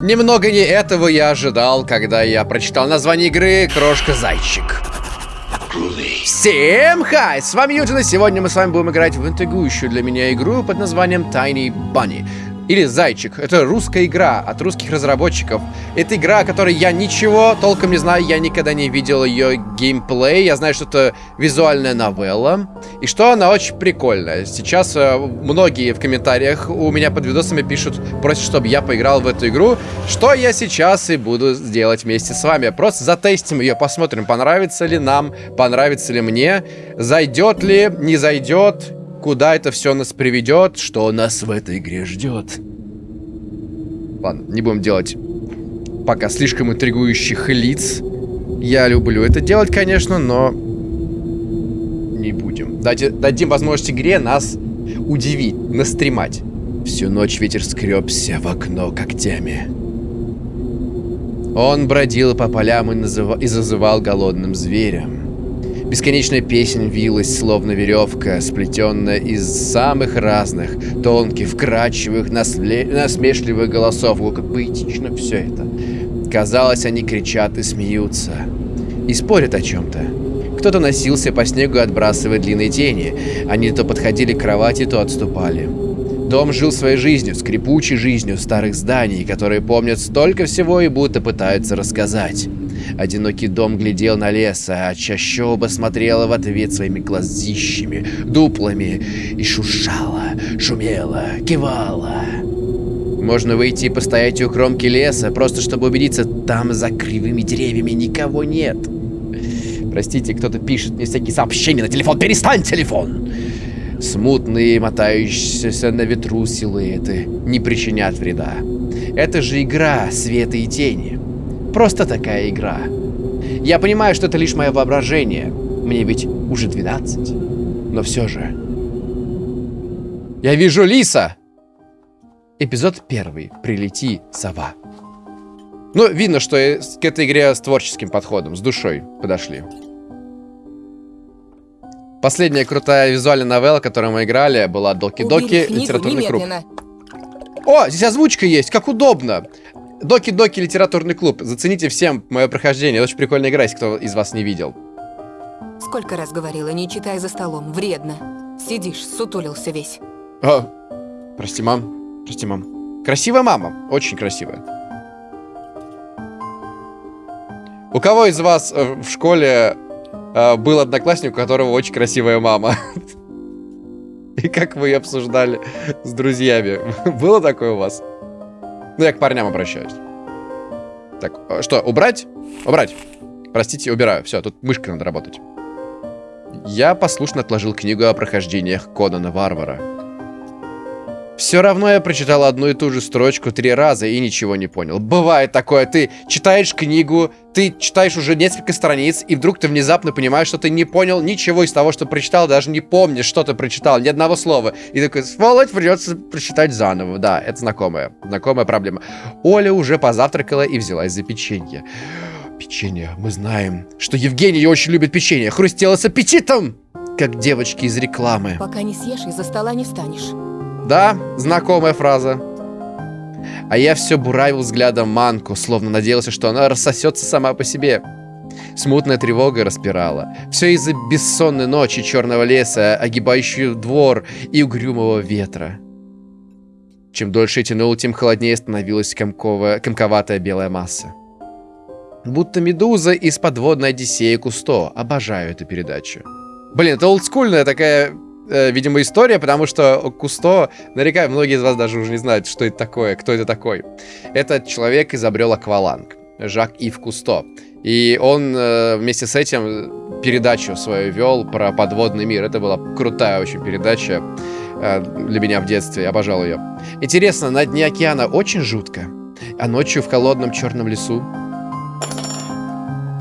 Немного не этого я ожидал, когда я прочитал название игры «Крошка-зайчик». Всем хай! С вами Юджин, и сегодня мы с вами будем играть в интригующую для меня игру под названием Tiny Bunny. Или Зайчик. Это русская игра от русских разработчиков. Это игра, о которой я ничего толком не знаю, я никогда не видел ее геймплей. Я знаю, что это визуальная новелла. И что она очень прикольная. Сейчас э, многие в комментариях у меня под видосами пишут, просят, чтобы я поиграл в эту игру. Что я сейчас и буду сделать вместе с вами. Просто затестим ее, посмотрим, понравится ли нам, понравится ли мне, зайдет ли, не зайдет куда это все нас приведет, что нас в этой игре ждет. Ладно, не будем делать пока слишком интригующих лиц. Я люблю это делать, конечно, но не будем. Дайте, дадим возможность игре нас удивить, настремать. Всю ночь ветер скребся в окно когтями. Он бродил по полям и, назыв... и зазывал голодным зверем. Бесконечная песнь вилась, словно веревка, сплетенная из самых разных, тонких, вкрадчивых, насмешливых голосов. О, как поэтично все это. Казалось, они кричат и смеются. И спорят о чем-то. Кто-то носился по снегу, отбрасывая длинные тени. Они то подходили к кровати, то отступали. Дом жил своей жизнью, скрипучей жизнью старых зданий, которые помнят столько всего и будто пытаются рассказать. Одинокий дом глядел на лес, а чащоба смотрела в ответ своими глазищами, дуплами и шуршала, шумела, кивала. Можно выйти и постоять у кромки леса, просто чтобы убедиться, там за кривыми деревьями никого нет. Простите, кто-то пишет мне всякие сообщения на телефон. Перестань телефон! Смутные, мотающиеся на ветру силуэты не причинят вреда. Это же игра света и тени. Просто такая игра. Я понимаю, что это лишь мое воображение. Мне ведь уже 12. Но все же. Я вижу лиса! Эпизод первый. Прилети, сова. Ну, видно, что к этой игре с творческим подходом, с душой подошли. Последняя крутая визуальная новелла, которую мы играли, была Доки-Доки, литературный круг. О, здесь озвучка есть, как удобно. Доки-доки литературный клуб. Зацените всем мое прохождение. Очень прикольная игра, если кто из вас не видел. Сколько раз говорила, не читай за столом. Вредно. Сидишь, сутулился весь. О, прости, мам. Прости, мам. Красивая мама. Очень красивая. У кого из вас э, в школе э, был одноклассник, у которого очень красивая мама? И как вы ее обсуждали с друзьями? Было такое у вас? Ну, я к парням обращаюсь. Так, э, что, убрать? Убрать. Простите, убираю. Все, тут мышкой надо работать. Я послушно отложил книгу о прохождениях Конана Варвара. Все равно я прочитал одну и ту же строчку три раза и ничего не понял. Бывает такое, ты читаешь книгу, ты читаешь уже несколько страниц, и вдруг ты внезапно понимаешь, что ты не понял ничего из того, что прочитал, даже не помнишь, что ты прочитал, ни одного слова. И такой, сволочь, придется прочитать заново. Да, это знакомая, знакомая проблема. Оля уже позавтракала и взялась за печенье. Печенье, мы знаем, что Евгений очень любит печенье, хрустело с аппетитом, как девочки из рекламы. Пока не съешь, из-за стола не встанешь. Да, знакомая фраза. А я все буравил взглядом манку, словно надеялся, что она рассосется сама по себе. Смутная тревога распирала. Все из-за бессонной ночи черного леса, огибающего двор и угрюмого ветра. Чем дольше я тянул, тем холоднее становилась комковая, комковатая белая масса. Будто медуза из подводной Одиссеи Кусто. Обожаю эту передачу. Блин, это олдскульная такая э, видимо, история, потому что Кусто, наверняка многие из вас даже уже не знают, что это такое, кто это такой. Этот человек изобрел акваланг, Жак Ив Кусто. И он э, вместе с этим передачу свою вел про подводный мир. Это была крутая очень передача э, для меня в детстве, обожал ее. Интересно, на дне океана очень жутко, а ночью в холодном черном лесу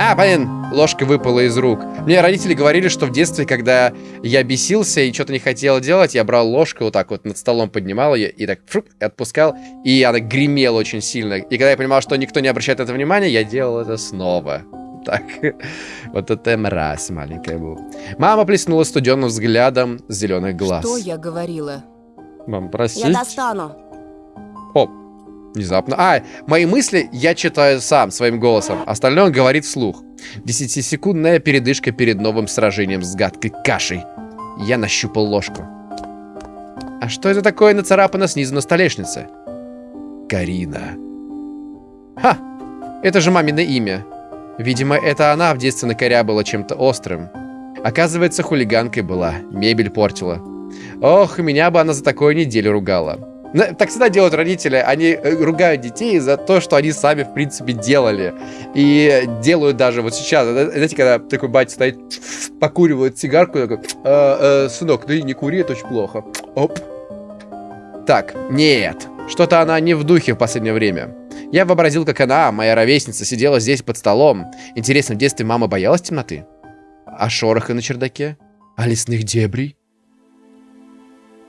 а, блин, ложка выпала из рук. Мне родители говорили, что в детстве, когда я бесился и что-то не хотел делать, я брал ложку вот так вот над столом поднимал ее и так фруп, и отпускал, и она гремела очень сильно. И когда я понимал, что никто не обращает это внимания, я делал это снова. Так, вот это мразь маленькая была. Мама плеснула студенным взглядом зеленых глаз. Что я говорила? Мам, простите. Я достану. О, Внезапно. А, мои мысли я читаю сам, своим голосом. Остальное он говорит вслух. Десятисекундная передышка перед новым сражением с гадкой кашей. Я нащупал ложку. А что это такое нацарапано снизу на столешнице? Карина. Ха! Это же мамино имя. Видимо, это она в детстве накорябала чем-то острым. Оказывается, хулиганкой была, мебель портила. Ох, меня бы она за такое неделю ругала. Так всегда делают родители. Они э, ругают детей за то, что они сами, в принципе, делали. И делают даже вот сейчас. Знаете, когда такой батя стоит, покуривает сигарку, такой, э, э, сынок, ты не кури, это очень плохо. Оп. Так, нет. Что-то она не в духе в последнее время. Я вообразил, как она, моя ровесница, сидела здесь под столом. Интересно, в детстве мама боялась темноты? А шороха на чердаке? А лесных дебрей?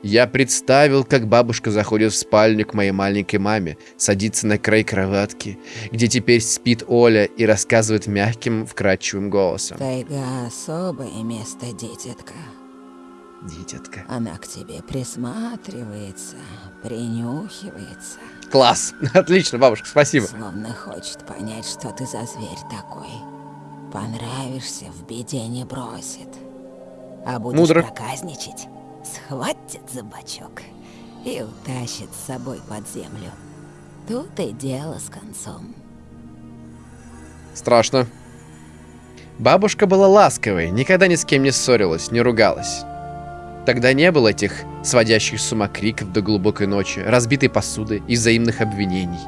Я представил, как бабушка заходит в спальню к моей маленькой маме, садится на край кроватки, где теперь спит Оля и рассказывает мягким, вкрадчивым голосом. Тайга особое место, дитятка. Дитятка. Она к тебе присматривается, принюхивается. Класс! Отлично, бабушка, спасибо. Словно хочет понять, что ты за зверь такой. Понравишься, в беде не бросит. А будешь Мудро. проказничать, схватит за бочок и утащит с собой под землю. Тут и дело с концом. Страшно. Бабушка была ласковой, никогда ни с кем не ссорилась, не ругалась. Тогда не было этих сводящих с ума криков до глубокой ночи, разбитой посуды и взаимных обвинений.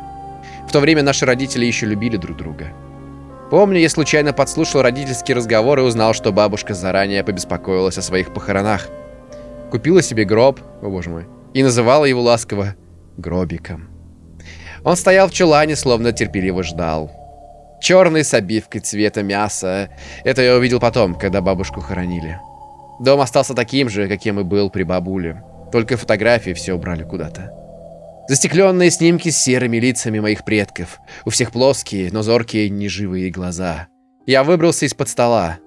В то время наши родители еще любили друг друга. Помню, я случайно подслушал родительский разговор и узнал, что бабушка заранее побеспокоилась о своих похоронах. Купила себе гроб, о боже мой, и называла его ласково гробиком. Он стоял в чулане, словно терпеливо ждал. Черный с обивкой цвета мяса. Это я увидел потом, когда бабушку хоронили. Дом остался таким же, каким и был при бабуле. Только фотографии все убрали куда-то. Застекленные снимки с серыми лицами моих предков. У всех плоские, но зоркие, неживые глаза. Я выбрался из-под стола.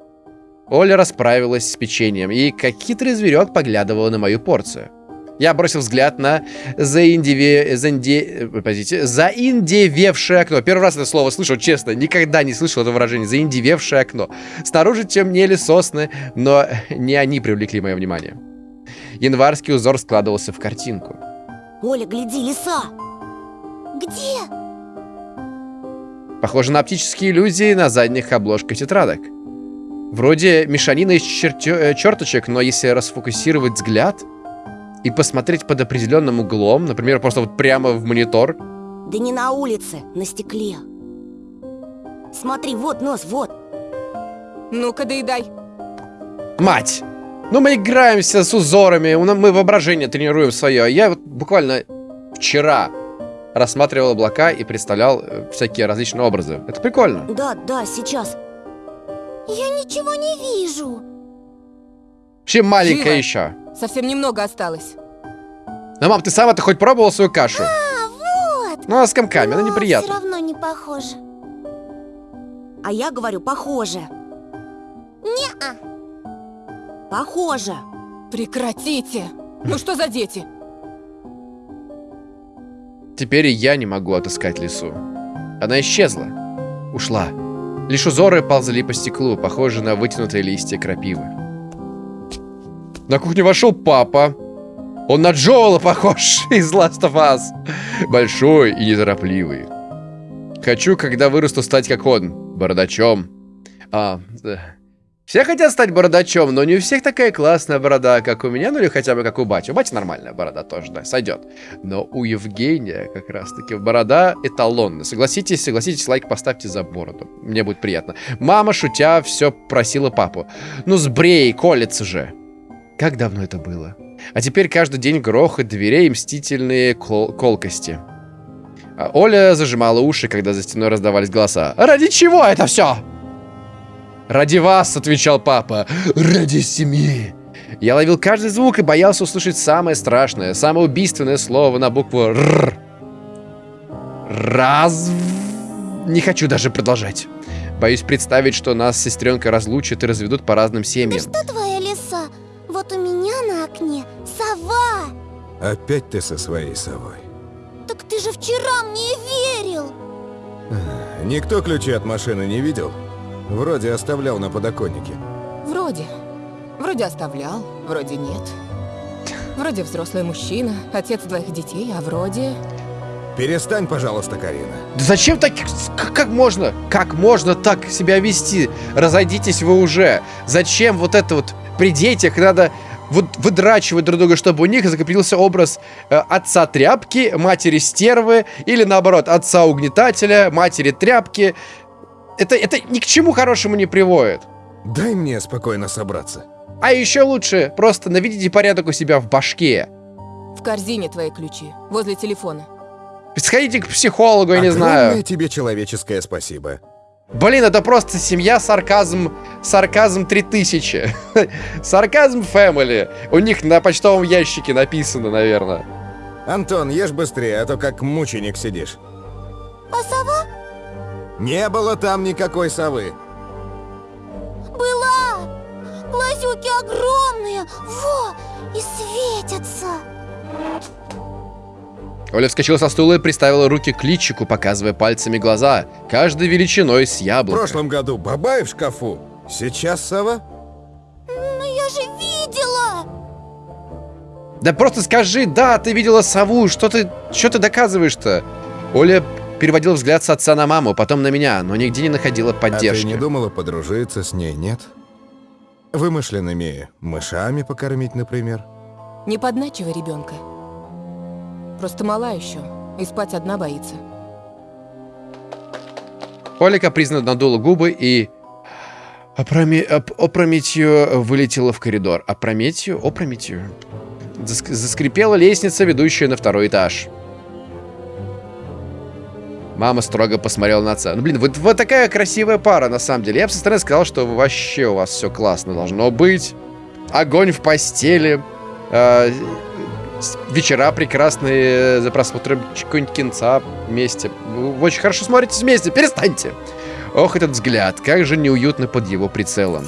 Оля расправилась с печеньем и, как хитрый зверек, поглядывала на мою порцию. Я бросил взгляд на заиндиве... заинде... Подождите, заиндевевшее окно. Первый раз это слово слышу, честно, никогда не слышал это выражение. Заиндевевшее окно. Снаружи темнели сосны, но не они привлекли мое внимание. Январский узор складывался в картинку. Оля, гляди, лиса! Где? Похоже на оптические иллюзии на задних обложках тетрадок. Вроде мешанина из чертё- э, черточек, но если расфокусировать взгляд и посмотреть под определенным углом, например, просто вот прямо в монитор, Да не на улице, на стекле. Смотри, вот нос, вот. Ну-ка, доедай. Мать! Ну мы играемся с узорами, мы воображение тренируем свое. Я вот буквально вчера рассматривал облака и представлял э, всякие различные образы. Это прикольно. Да, да, сейчас. Я ничего не вижу. Вообще маленькая Живо. еще. Совсем немного осталось. Ну, мам, ты сама-то хоть пробовала свою кашу? А, вот. Ну, она с комками, она Все неприятна. равно не похоже. А я говорю, похоже. Не-а. Похоже. Прекратите! Ну что за дети? Теперь и я не могу отыскать лису. Она исчезла. Ушла. Лишь узоры ползали по стеклу, похожие на вытянутые листья крапивы. На кухню вошел папа. Он на Джоэла похож из Last of Us. Большой и неторопливый. Хочу, когда вырасту, стать как он. Бородачом. А, да. Все хотят стать бородачом, но не у всех такая классная борода, как у меня, ну или хотя бы как у бати. У бати нормальная борода тоже, да, сойдет. Но у Евгения как раз-таки борода эталонная. Согласитесь, согласитесь, лайк поставьте за бороду. Мне будет приятно. Мама, шутя, все просила папу. Ну сбрей, колется же. Как давно это было? А теперь каждый день грохот дверей и мстительные кол- колкости. А Оля зажимала уши, когда за стеной раздавались голоса. «Ради чего это все?» «Ради вас», — отвечал папа. «Ради семьи». Я ловил каждый звук и боялся услышать самое страшное, самое убийственное слово на букву «Р». Раз... Не хочу даже продолжать. Боюсь представить, что нас с сестренкой разлучат и разведут по разным семьям. Что твоя лиса? Вот у меня на окне сова. Опять ты со своей совой. Так ты же вчера мне верил. Никто ключи от машины не видел? Вроде оставлял на подоконнике. Вроде. Вроде оставлял, вроде нет. Вроде взрослый мужчина, отец двоих детей, а вроде... Перестань, пожалуйста, Карина. Да зачем так... Как, можно? Как можно так себя вести? Разойдитесь вы уже. Зачем вот это вот... При детях надо вот выдрачивать друг друга, чтобы у них закрепился образ э, отца тряпки, матери стервы, или наоборот, отца угнетателя, матери тряпки. Это, это ни к чему хорошему не приводит. Дай мне спокойно собраться. А еще лучше просто наведите порядок у себя в башке. В корзине твои ключи, возле телефона. Сходите к психологу, я не Огромное знаю. тебе человеческое спасибо. Блин, это просто семья сарказм, сарказм 3000. сарказм family. У них на почтовом ящике написано, наверное. Антон, ешь быстрее, а то как мученик сидишь. А сова Не было там никакой совы. была. Глазюки огромные. Во, и светятся. Оля вскочила со стула и приставила руки к личику, показывая пальцами глаза, каждой величиной с В яблоко. прошлом году бабай в шкафу. Сейчас сова? Но я же видела. Да просто скажи, да, ты видела сову, что ты, что ты доказываешь-то? Оля переводила взгляд с отца на маму, потом на меня, но нигде не находила А ты поддержки. не думала подружиться с ней, нет? Вымышленными мышами покормить, например? Не подначивай ребенка. Просто мала еще, и спать одна боится. Оля капризно надула губы и... Опроме... оп- опрометью вылетела в коридор. Опрометью? Опрометью. Заск- Заскрипела лестница, ведущая на второй этаж. Мама строго посмотрела на отца. Ну, блин, вот, вот такая красивая пара, на самом деле. Я бы со стороны сказал, что вообще у вас все классно должно быть. Огонь в постели. э, вечера прекрасные за просмотром какого-нибудь кинца вместе. Вы очень хорошо смотритесь вместе. Перестаньте. Ох, этот взгляд, как же неуютно под его прицелом.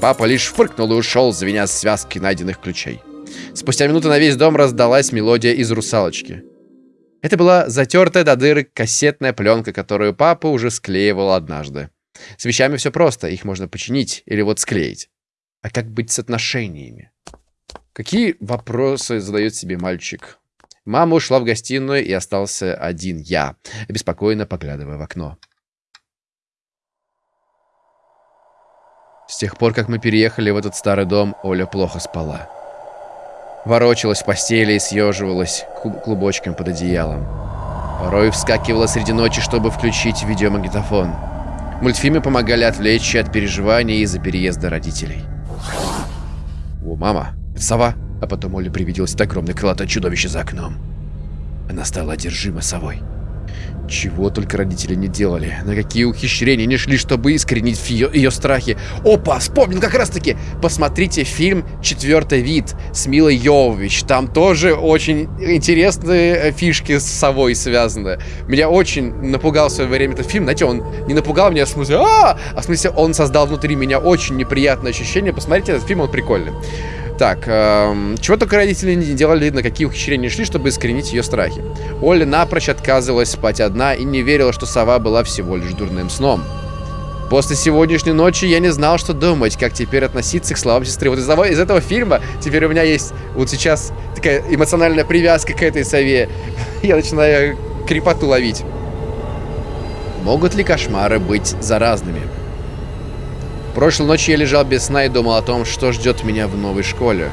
Папа лишь фыркнул и ушел, звеня связки найденных ключей. Спустя минуту на весь дом раздалась мелодия из «Русалочки». Это была затертая до дыры кассетная пленка, которую папа уже склеивал однажды. С вещами все просто, их можно починить или вот склеить. А как быть с отношениями? Какие вопросы задает себе мальчик? Мама ушла в гостиную, и остался один я, беспокойно поглядывая в окно. С тех пор, как мы переехали в этот старый дом, Оля плохо спала. Ворочалась в постели и съеживалась клуб- клубочком под одеялом. Порой вскакивала среди ночи, чтобы включить видеомагнитофон. Мультфильмы помогали отвлечься от переживаний из-за переезда родителей. О, мама, это сова. А потом Оле привиделось огромное крылатое чудовище за окном. Она стала одержима совой. Чего только родители не делали, на какие ухищрения не шли, чтобы искоренить ее, ее страхи. Опа, вспомнил как раз таки. Посмотрите фильм «Четвертый вид» с Милой Йовович. Там тоже очень интересные э, фишки с совой связаны. Меня очень напугал в свое время этот фильм. Знаете, он не напугал меня в смысле а, а в смысле он создал внутри меня очень неприятное ощущение. Посмотрите этот фильм, он прикольный. Так, эм, чего только родители не делали, на какие ухищрения шли, чтобы искоренить ее страхи. Оля напрочь отказывалась спать одна и не верила, что сова была всего лишь дурным сном. После сегодняшней ночи я не знал, что думать, как теперь относиться к словам сестры. Вот из, из этого фильма теперь у меня есть вот сейчас такая эмоциональная привязка к этой сове. Я начинаю крепоту ловить. Могут ли кошмары быть заразными? Прошлой ночью я лежал без сна и думал о том, что ждет меня в новой школе.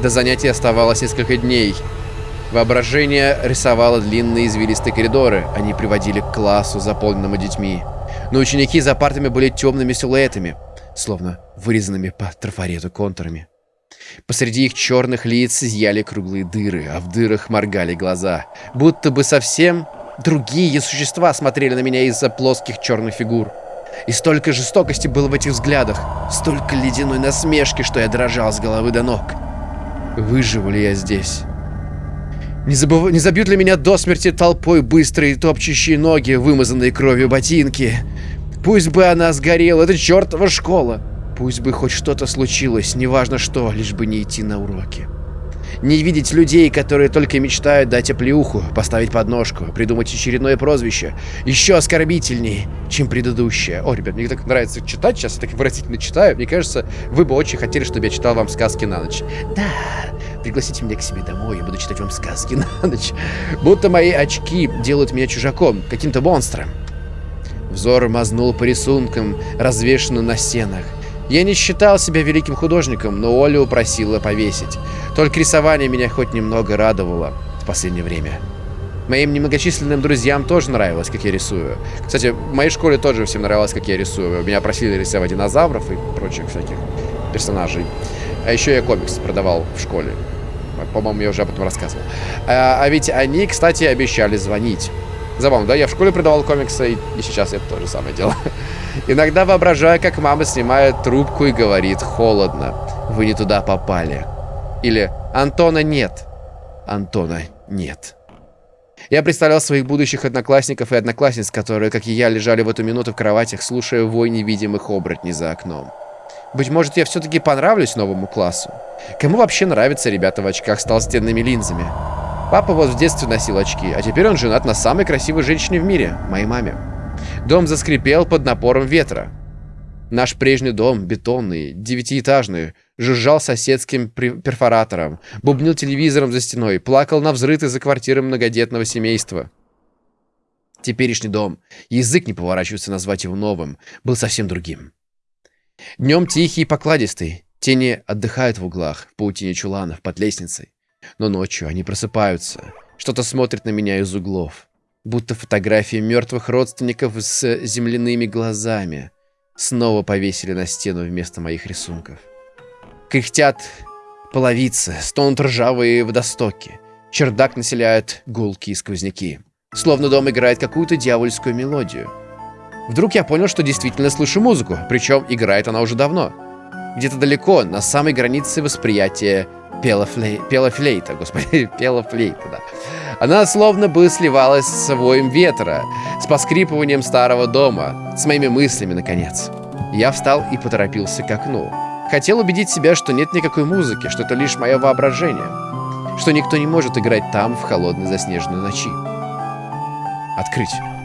До занятий оставалось несколько дней. Воображение рисовало длинные извилистые коридоры. Они приводили к классу, заполненному детьми. Но ученики за партами были темными силуэтами, словно вырезанными по трафарету контурами. Посреди их черных лиц зияли круглые дыры, а в дырах моргали глаза. Будто бы совсем другие существа смотрели на меня из-за плоских черных фигур. И столько жестокости было в этих взглядах, столько ледяной насмешки, что я дрожал с головы до ног. Выживу ли я здесь? Не, забыв... не забьют ли меня до смерти толпой быстрые топчущие ноги, вымазанные кровью ботинки? Пусть бы она сгорела, это чертова школа. Пусть бы хоть что-то случилось, неважно что, лишь бы не идти на уроки. Не видеть людей, которые только мечтают дать оплеуху, поставить подножку, придумать очередное прозвище. Еще оскорбительней, чем предыдущее. О, ребят, мне так нравится читать сейчас, я так выразительно читаю. Мне кажется, вы бы очень хотели, чтобы я читал вам сказки на ночь. Да, пригласите меня к себе домой, я буду читать вам сказки на ночь. Будто мои очки делают меня чужаком, каким-то монстром. Взор мазнул по рисункам, развешанным на стенах. Я не считал себя великим художником, но Оля упросила повесить. Только рисование меня хоть немного радовало в последнее время. Моим немногочисленным друзьям тоже нравилось, как я рисую. Кстати, в моей школе тоже всем нравилось, как я рисую. Меня просили рисовать динозавров и прочих всяких персонажей. А еще я комикс продавал в школе. По-моему, я уже об этом рассказывал. А, а ведь они, кстати, обещали звонить. Забавно, да? Я в школе продавал комиксы, и, сейчас я то же самое делаю. Иногда воображаю, как мама снимает трубку и говорит «Холодно, вы не туда попали». Или «Антона нет». Антона нет. Я представлял своих будущих одноклассников и одноклассниц, которые, как и я, лежали в эту минуту в кроватях, слушая вой невидимых оборотней за окном. Быть может, я все-таки понравлюсь новому классу? Кому вообще нравятся ребята в очках с толстенными линзами? Папа вот в детстве носил очки, а теперь он женат на самой красивой женщине в мире, моей маме. Дом заскрипел под напором ветра. Наш прежний дом, бетонный, девятиэтажный, жужжал соседским перфоратором, бубнил телевизором за стеной, плакал на взрыты за квартирой многодетного семейства. Теперешний дом, язык не поворачивается назвать его новым, был совсем другим. Днем тихий и покладистый, тени отдыхают в углах, в паутине чуланов, под лестницей. Но ночью они просыпаются, что-то смотрит на меня из углов, будто фотографии мертвых родственников с земляными глазами снова повесили на стену вместо моих рисунков. Кряхтят половицы, стонут ржавые водостоки. Чердак населяют гулки и сквозняки. Словно дом играет какую-то дьявольскую мелодию. Вдруг я понял, что действительно слышу музыку, причем играет она уже давно. Где-то далеко, на самой границе восприятия пела, флей... пела флейта, господи, пела флейта, да. Она словно бы сливалась с воем ветра, с поскрипыванием старого дома, с моими мыслями, наконец. Я встал и поторопился к окну. Хотел убедить себя, что нет никакой музыки, что это лишь мое воображение, что никто не может играть там в холодной заснеженной ночи. Открыть.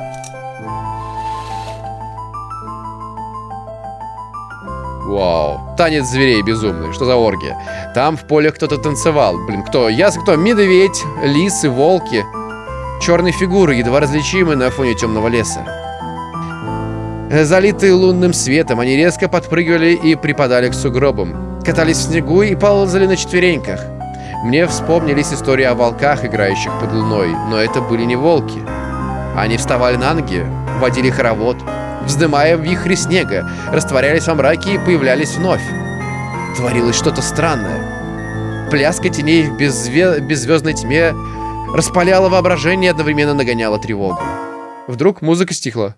Вау. Танец зверей безумный. Что за оргия? Там в поле кто-то танцевал. Блин, кто? Ясно кто? Медведь, лисы, волки. Черные фигуры, едва различимые на фоне темного леса. Залитые лунным светом, они резко подпрыгивали и припадали к сугробам. Катались в снегу и ползали на четвереньках. Мне вспомнились истории о волках, играющих под луной, но это были не волки. Они вставали на ноги, водили хоровод, вздымая вихри снега, растворялись во мраке и появлялись вновь. Творилось что-то странное. Пляска теней в беззве... беззвездной тьме распаляла воображение и одновременно нагоняла тревогу. Вдруг музыка стихла.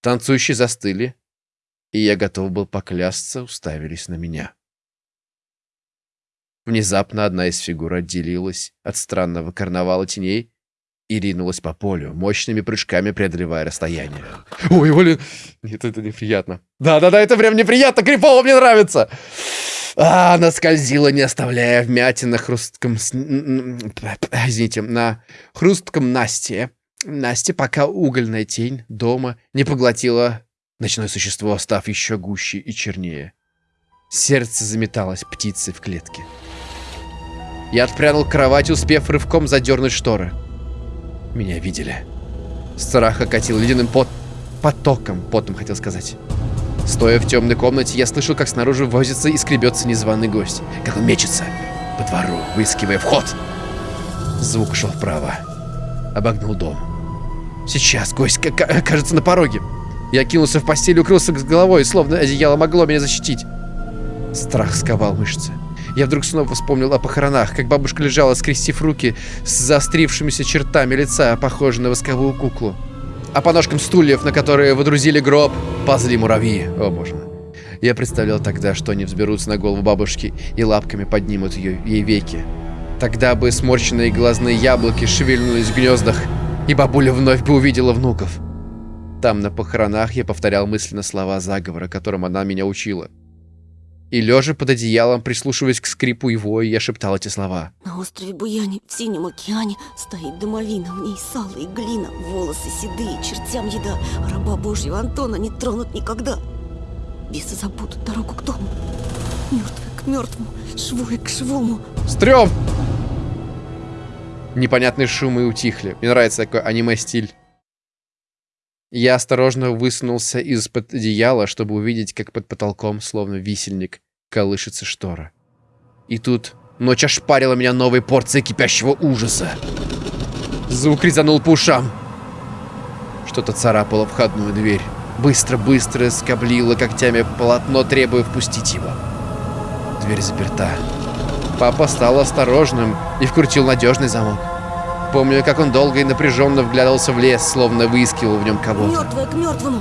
Танцующие застыли, и я готов был поклясться, уставились на меня. Внезапно одна из фигур отделилась от странного карнавала теней и ринулась по полю, мощными прыжками преодолевая расстояние. Ой, блин, нет, это неприятно. Да-да-да, это прям неприятно, крипово мне нравится. А, она скользила, не оставляя вмятин на хрустком... Извините, на хрустком Насте. Насте, пока угольная тень дома не поглотила ночное существо, став еще гуще и чернее. Сердце заметалось птицей в клетке. Я отпрянул к кровати, успев рывком задернуть шторы. Меня видели. Страх окатил ледяным пот... потоком, потом хотел сказать. Стоя в темной комнате, я слышал, как снаружи возится и скребется незваный гость. Как он мечется по двору, выискивая вход. Звук шел вправо. Обогнул дом. Сейчас гость кажется на пороге. Я кинулся в постель укрылся с головой, словно одеяло могло меня защитить. Страх сковал мышцы. Я вдруг снова вспомнил о похоронах, как бабушка лежала, скрестив руки с заострившимися чертами лица, похожей на восковую куклу. А по ножкам стульев, на которые водрузили гроб, ползли муравьи. О, боже мой. Я представлял тогда, что они взберутся на голову бабушки и лапками поднимут ее, ей веки. Тогда бы сморщенные глазные яблоки шевельнулись в гнездах, и бабуля вновь бы увидела внуков. Там, на похоронах, я повторял мысленно слова заговора, которым она меня учила. И лежа под одеялом, прислушиваясь к скрипу его, я шептал эти слова. На острове Буяне, в синем океане, стоит домовина, в ней сало и глина, волосы седые, чертям еда, а раба Божьего Антона не тронут никогда. Бесы забудут дорогу к дому, мертвые к мертвому, живое к живому. Стрём! Непонятные шумы утихли. Мне нравится такой аниме-стиль. Я осторожно высунулся из-под одеяла, чтобы увидеть, как под потолком, словно висельник, колышется штора. И тут ночь ошпарила меня новой порцией кипящего ужаса. Звук резанул по ушам. Что-то царапало входную дверь. Быстро-быстро скоблило когтями полотно, требуя впустить его. Дверь заперта. Папа стал осторожным и вкрутил надежный замок. Помню, как он долго и напряженно вглядывался в лес, словно выискивал в нем кого-то. Мертвое к мертвому,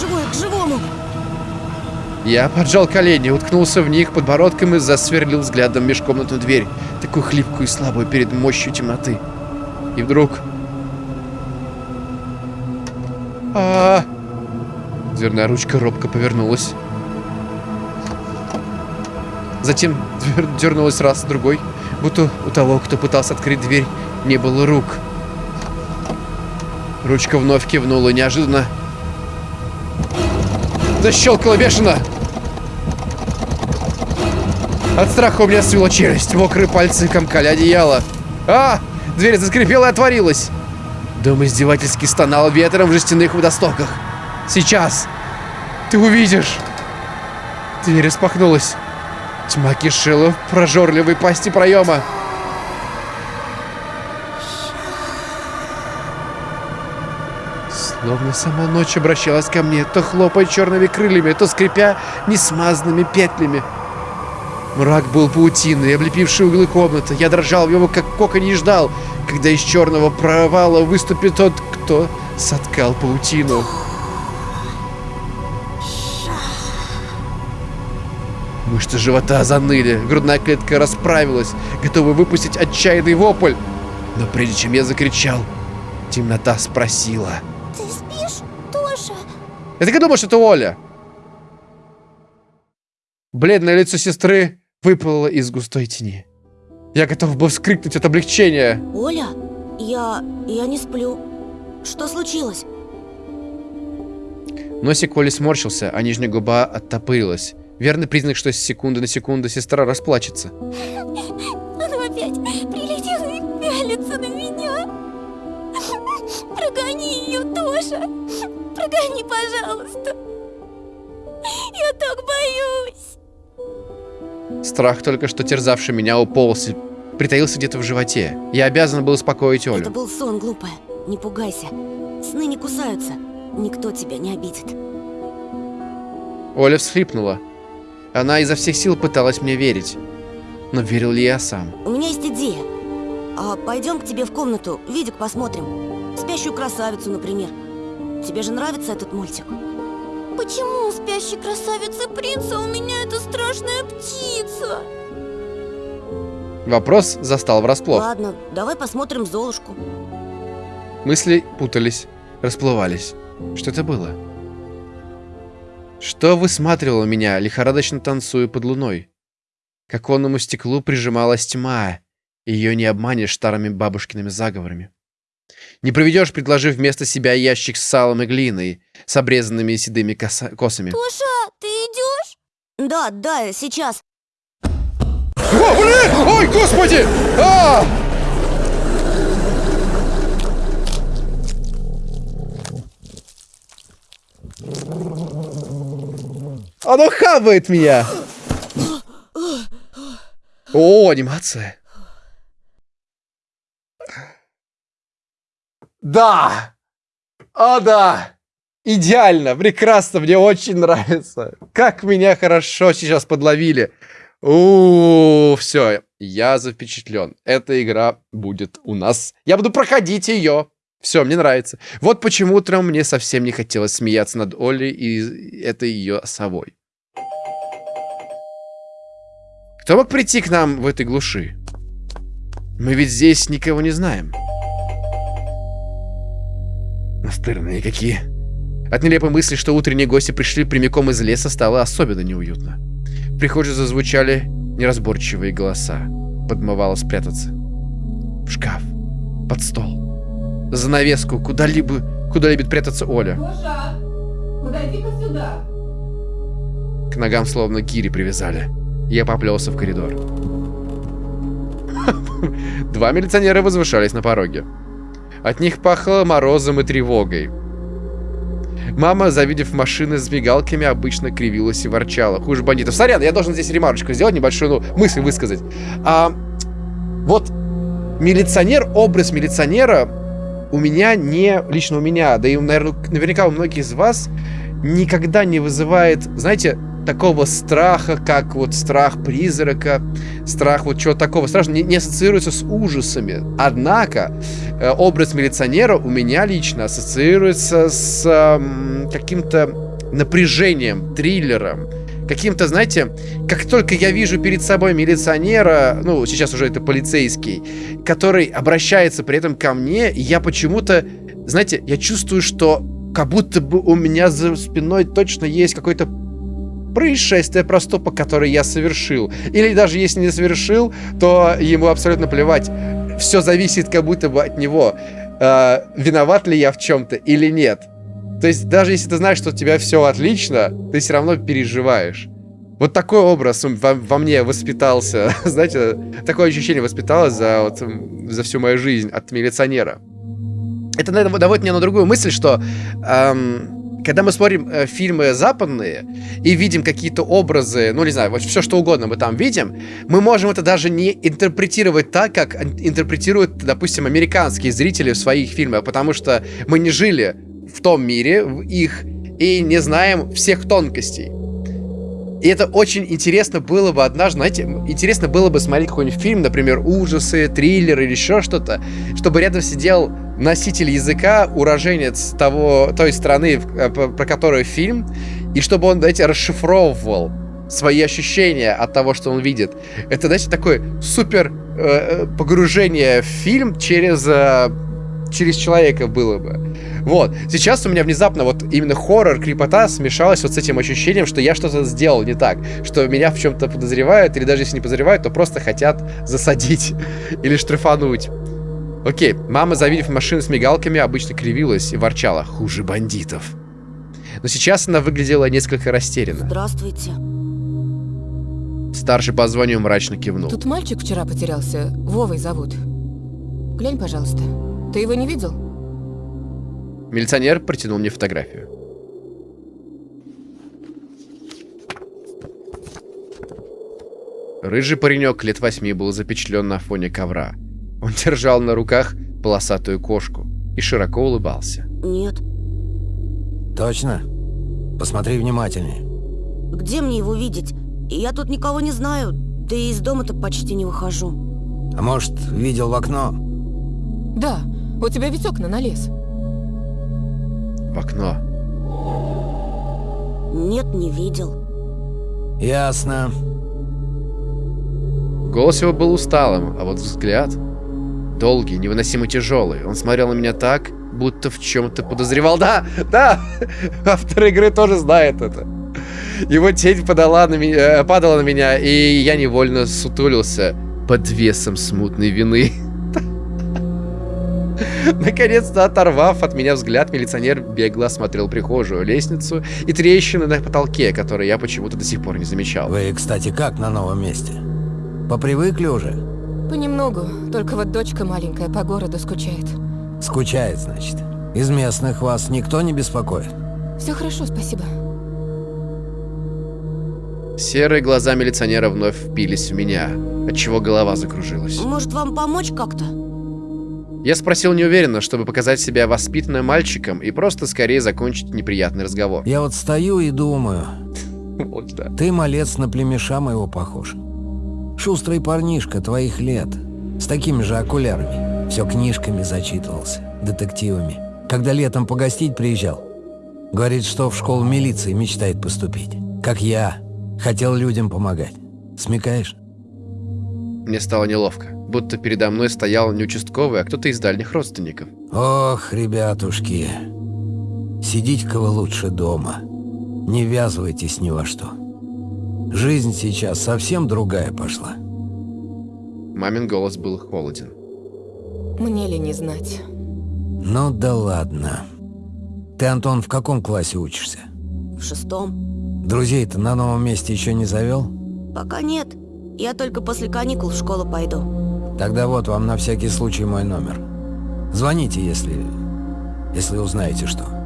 живое к живому. Я поджал колени, уткнулся в них подбородком и засверлил взглядом межкомнатную дверь, такую хлипкую и слабую перед мощью темноты. И вдруг... а, Дверная ручка робко повернулась. Затем дернулась раз, другой, будто у того, кто пытался открыть дверь, не было рук. Ручка вновь кивнула неожиданно. Защелкала бешено. От страха у меня свело челюсть. Мокрые пальцы комкали одеяло. А! Дверь заскрипела и отворилась. Дом издевательски стонал ветром в жестяных водостоках. Сейчас! Ты увидишь! Дверь распахнулась. Тьма кишела в прожорливой пасти проема. Словно сама ночь обращалась ко мне, то хлопая черными крыльями, то скрипя несмазанными петлями. Мрак был паутиной, облепивший углы комнаты. Я дрожал в его, как коконе, и ждал, когда из черного провала выступит тот, кто соткал паутину. Мышцы живота заныли, грудная клетка расправилась, готовая выпустить отчаянный вопль. Но прежде чем я закричал, темнота спросила. Я так и думал, что это Оля. Бледное лицо сестры выплыло из густой тени. Я готов был вскрикнуть от облегчения. Оля, я... я не сплю. Что случилось? Носик Оли сморщился, а нижняя губа оттопырилась. Верный признак, что с секунды на секунду сестра расплачется. Она опять прилетела и пялится на меня. Прогони ее, Тоша. Прогони, пожалуйста. Я так боюсь. Страх, только что терзавший меня, уполз и притаился где-то в животе. Я обязан был успокоить Это Олю. был сон, глупая. Не пугайся. Сны не кусаются. Никто тебя не обидит. Оля всхлипнула. Она изо всех сил пыталась мне верить. Но верил ли я сам? У меня есть идея. А пойдем к тебе в комнату, видик посмотрим. Спящую красавицу, например. Тебе же нравится этот мультик? Почему у спящей красавицы принца у меня эта страшная птица? Вопрос застал врасплох. Ладно, давай посмотрим Золушку. Мысли путались, расплывались. Что это было? Что высматривало меня, лихорадочно танцуя под луной? К оконному стеклу прижималась тьма. Ее не обманешь старыми бабушкиными заговорами. Не проведешь, предложив вместо себя ящик с салом и глиной, с обрезанными седыми коса- косами. Тоша, ты идешь? Да, да, сейчас. О, блин! Ой, господи! А! Оно хавает меня! О, анимация. Да! О, да! Идеально, прекрасно, мне очень нравится. Как меня хорошо сейчас подловили. У, все, я запечатлен. Эта игра будет у нас. Я буду проходить ее. Все, мне нравится. Вот почему утром мне совсем не хотелось смеяться над Олей и этой ее совой. Кто мог прийти к нам в этой глуши? Мы ведь здесь никого не знаем. Настырные какие. От нелепой мысли, что утренние гости пришли прямиком из леса, стало особенно неуютно. В прихожей зазвучали неразборчивые голоса. Подмывало спрятаться. В шкаф. Под стол. За навеску. Куда-либо... Куда любит прятаться Оля. Гоша, подойди-ка сюда. К ногам словно гири привязали. Я поплелся в коридор. Два милиционера возвышались на пороге. От них пахло морозом и тревогой. Мама, завидев машины с мигалками, обычно кривилась и ворчала. Хуже бандитов. Сорян, я должен здесь ремарочку сделать, небольшую ну, мысль высказать. А, вот милиционер, образ милиционера у меня не... Лично у меня, да и, наверное, наверняка у многих из вас никогда не вызывает, знаете, такого страха, как вот страх призрака, страх вот чего такого страшного, не, не ассоциируется с ужасами. Однако э, образ милиционера у меня лично ассоциируется с э, каким-то напряжением, триллером, каким-то, знаете, как только я вижу перед собой милиционера, ну, сейчас уже это полицейский, который обращается при этом ко мне, я почему-то, знаете, я чувствую, что как будто бы у меня за спиной точно есть какой-то происшествие, проступок, который я совершил. Или даже если не совершил, то ему абсолютно плевать. Все зависит как будто бы от него. Э, виноват ли я в чем-то или нет. То есть даже если ты знаешь, что у тебя все отлично, ты все равно переживаешь. Вот такой образ во, во мне воспитался. Знаете, такое ощущение воспиталось за, вот, за всю мою жизнь от милиционера. Это наверное, наводит меня на другую мысль, что эм, когда мы смотрим э, фильмы западные и видим какие-то образы, ну, не знаю, вот все что угодно мы там видим, мы можем это даже не интерпретировать так, как интерпретируют, допустим, американские зрители в своих фильмах, потому что мы не жили в том мире, в их, и не знаем всех тонкостей. И это очень интересно было бы однажды, знаете, интересно было бы смотреть какой-нибудь фильм, например, ужасы, триллер или еще что-то, чтобы рядом сидел носитель языка, уроженец того, той страны, э, про которую фильм, и чтобы он, знаете, расшифровывал свои ощущения от того, что он видит. Это, знаете, такое супер э, погружение в фильм через, э, через человека было бы. Вот. Сейчас у меня внезапно вот именно хоррор, крипота смешалась вот с этим ощущением, что я что-то сделал не так. Что меня в чем-то подозревают, или даже если не подозревают, то просто хотят засадить или штрафануть. Окей, мама, завидев машину с мигалками, обычно кривилась и ворчала. Хуже бандитов. Но сейчас она выглядела несколько растерянно. Здравствуйте. Старший по званию мрачно кивнул. Тут мальчик вчера потерялся. Вовой зовут. Глянь, пожалуйста. Ты его не видел? Милиционер протянул мне фотографию. Рыжий паренек лет восьми был запечатлен на фоне ковра. Он держал на руках полосатую кошку и широко улыбался. Нет. Точно? Посмотри внимательнее. Где мне его видеть? Я тут никого не знаю, да и из дома-то почти не выхожу. А может, видел в окно? Да, у тебя ведь окна на лес. В окно. Нет, не видел. Ясно. Голос его был усталым, а вот взгляд... Долгий, невыносимо тяжелый. Он смотрел на меня так, будто в чем-то подозревал. Да, да, автор игры тоже знает это. Его тень подала на меня, падала на меня, и я невольно сутулился под весом смутной вины. Наконец-то оторвав от меня взгляд, милиционер бегло осмотрел прихожую, лестницу и трещины на потолке, которые я почему-то до сих пор не замечал. Вы, кстати, как на новом месте? Попривыкли уже? Понемногу. Только вот дочка маленькая по городу скучает. Скучает, значит. Из местных вас никто не беспокоит? Все хорошо, спасибо. Серые глаза милиционера вновь впились в меня, отчего голова закружилась. Может, вам помочь как-то? Я спросил неуверенно, чтобы показать себя воспитанным мальчиком и просто скорее закончить неприятный разговор. Я вот стою и думаю, Вот да. ты, малец, на племеша моего похож. Шустрый парнишка твоих лет, с такими же окулярами. Все книжками зачитывался, детективами. Когда летом погостить приезжал, говорит, что в школу милиции мечтает поступить. Как я, хотел людям помогать. Смекаешь? Мне стало неловко, будто передо мной стоял не участковый, а кто-то из дальних родственников. Ох, ребятушки, сидите-ка вы лучше дома. Не ввязывайтесь ни во что. Жизнь сейчас совсем другая пошла. Мамин голос был холоден. Мне ли не знать? Ну да ладно. Ты, Антон, в каком классе учишься? В шестом. Друзей-то на новом месте еще не завел? Пока нет. Я только после каникул в школу пойду. Тогда вот вам на всякий случай мой номер. Звоните, если... если узнаете что.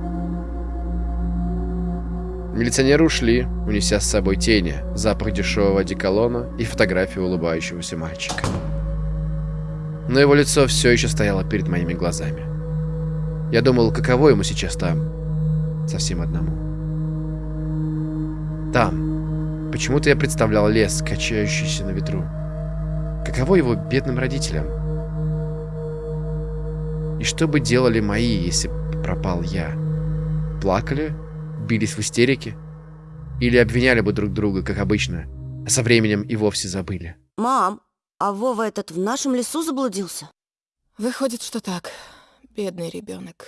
Милиционеры ушли, унеся с собой тени, запах дешевого одеколона и фотографию улыбающегося мальчика. Но его лицо все еще стояло перед моими глазами. Я думал, каково ему сейчас там, совсем одному. Там. Почему-то я представлял лес, качающийся на ветру. Каково его бедным родителям? И что бы делали мои, если пропал я? Плакали? Бились в истерике? Или обвиняли бы друг друга, как обычно, а со временем и вовсе забыли? Мам, а Вова этот в нашем лесу заблудился? Выходит, что так. Бедный ребенок.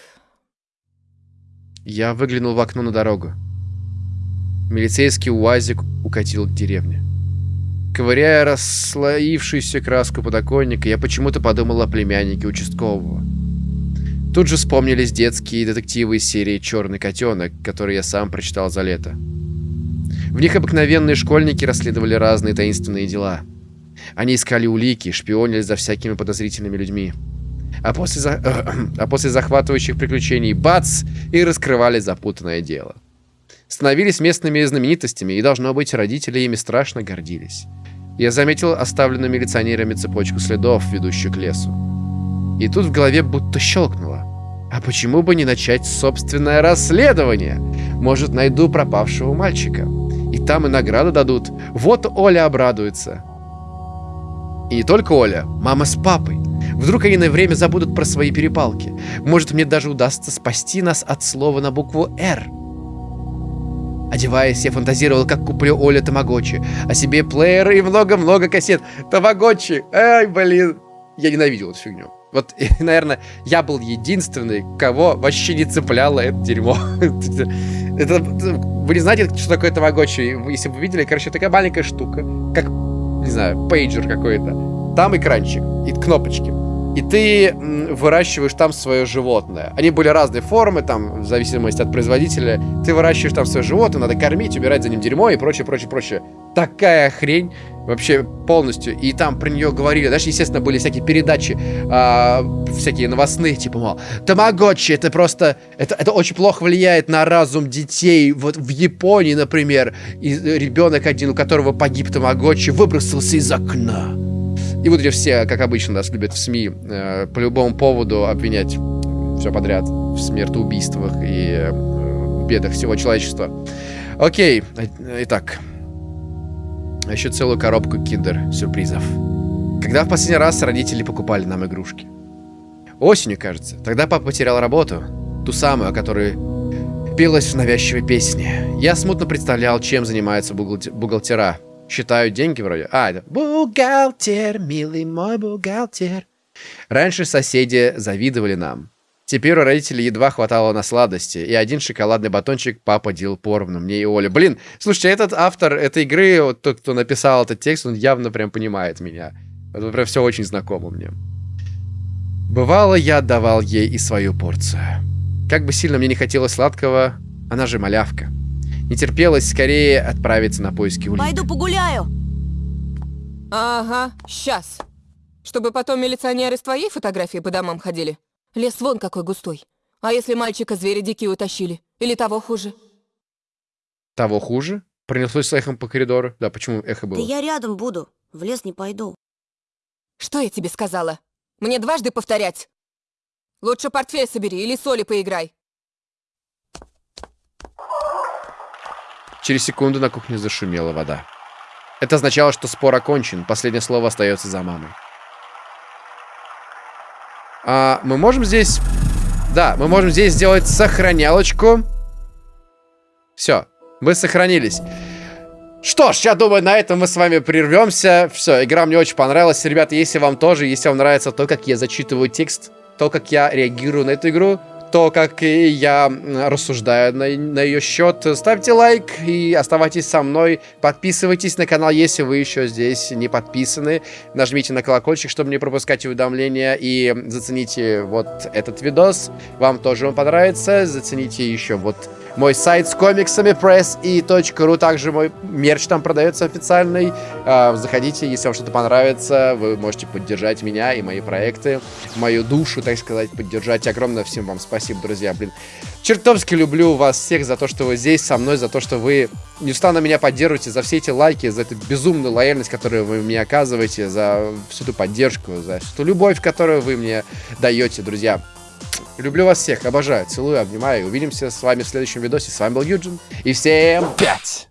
Я выглянул в окно на дорогу. Милицейский УАЗик укатил к деревне. Ковыряя расслоившуюся краску подоконника, я почему-то подумал о племяннике участкового. Тут же вспомнились детские детективы из серии «Черный котенок», которые я сам прочитал за лето. В них обыкновенные школьники расследовали разные таинственные дела. Они искали улики, шпионили за всякими подозрительными людьми. А после, за... а после захватывающих приключений бац! И раскрывали запутанное дело. Становились местными знаменитостями, и, должно быть, родители ими страшно гордились. Я заметил оставленную милиционерами цепочку следов, ведущую к лесу. И тут в голове будто щелкнуло. А почему бы не начать собственное расследование? Может, найду пропавшего мальчика. И там и награду дадут. Вот Оля обрадуется. И не только Оля, мама с папой. Вдруг они на время забудут про свои перепалки. Может, мне даже удастся спасти нас от слова на букву «Р». Одеваясь, я фантазировал, как куплю Оле Тамагочи, а себе плеер и много-много кассет. Тамагочи! Ай, блин! Я ненавидел эту фигню. Вот, наверное, я был единственный, кого вообще не цепляло это дерьмо. это, вы не знаете, что такое тамагочи? Если вы видели, короче, такая маленькая штука, как, не знаю, пейджер какой-то. Там экранчик и кнопочки. И ты выращиваешь там свое животное. Они были разной формы, там, в зависимости от производителя. Ты выращиваешь там свое животное, надо кормить, убирать за ним дерьмо и прочее, прочее, прочее. Такая хрень вообще полностью. И там про нее говорили. Даже, естественно, были всякие передачи, э, всякие новостные, типа, мол, Тамагочи, это просто... Это, это очень плохо влияет на разум детей. Вот в Японии, например, и ребенок один, у которого погиб Тамагочи, выбросился из окна. И вот эти все, как обычно, нас любят в СМИ э, по любому поводу обвинять все подряд в смертоубийствах и э, бедах всего человечества. Окей, итак. Еще целую коробку киндер-сюрпризов. Когда в последний раз родители покупали нам игрушки? Осенью, кажется. Тогда папа потерял работу. Ту самую, о которой пелась в навязчивой песне. Я смутно представлял, чем занимаются бухгалтера считают деньги вроде. А, это бухгалтер, милый мой бухгалтер. Раньше соседи завидовали нам. Теперь у родителей едва хватало на сладости, и один шоколадный батончик папа делил поровну мне и Оле. Блин, слушайте, этот автор этой игры, вот тот, кто написал этот текст, он явно прям понимает меня. Это прям все очень знакомо мне. Бывало, я отдавал ей и свою порцию. Как бы сильно мне не хотелось сладкого, она же малявка. Не терпелось скорее отправиться на поиски улик. Пойду погуляю. Ага, сейчас. Чтобы потом милиционеры с твоей фотографией по домам ходили. Лес вон какой густой. А если мальчика звери дикие утащили? Или того хуже? Того хуже? Принеслось эхом по коридору. Да, почему эхо было? Да я рядом буду. В лес не пойду. Что я тебе сказала? Мне дважды повторять. Лучше портфель собери или соли поиграй. Через секунду на кухне зашумела вода. Это означало, что спор окончен, последнее слово остается за мамой. А мы можем здесь... Да, мы можем здесь сделать сохранялочку. Все, мы сохранились. Что ж, я думаю, на этом мы с вами прервемся. Все, игра мне очень понравилась. Ребята, если вам тоже, если вам нравится то, как я зачитываю текст, то, как я реагирую на эту игру, то, как я рассуждаю на, на ее счет. Ставьте лайк и оставайтесь со мной. Подписывайтесь на канал, если вы еще здесь не подписаны. Нажмите на колокольчик, чтобы не пропускать уведомления. И зацените вот этот видос. Вам тоже он понравится. Зацените еще вот мой сайт с комиксами press и .ru. Также мой мерч там продается официальный. А, Заходите, если вам что-то понравится. Вы можете поддержать меня и мои проекты. Мою душу, так сказать, поддержать. Огромное всем вам спасибо, друзья. Блин, чертовски люблю вас всех за то, что вы здесь со мной, за то, что вы неустанно меня поддерживаете, за все эти лайки, за эту безумную лояльность, которую вы мне оказываете, за всю эту поддержку, за всю ту любовь, которую вы мне даете, друзья. Люблю вас всех, обожаю, целую, обнимаю. Увидимся с вами в следующем видосе. С вами был Юджин. И всем пять!